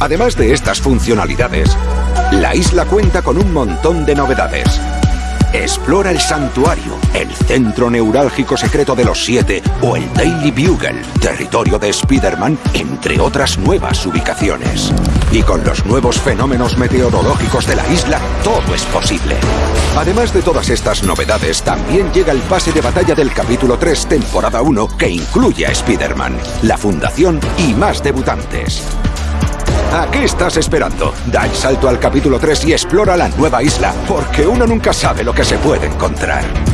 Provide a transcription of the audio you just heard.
Además de estas funcionalidades, la isla cuenta con un montón de novedades. Explora el santuario, el centro neurálgico secreto de los siete o el Daily Bugle, territorio de Spider-Man, entre otras nuevas ubicaciones. Y con los nuevos fenómenos meteorológicos de la isla, todo es posible. Además de todas estas novedades, también llega el pase de batalla del capítulo 3, temporada 1, que incluye a Spider-Man, la fundación y más debutantes. ¿A qué estás esperando? Da el salto al capítulo 3 y explora la nueva isla, porque uno nunca sabe lo que se puede encontrar.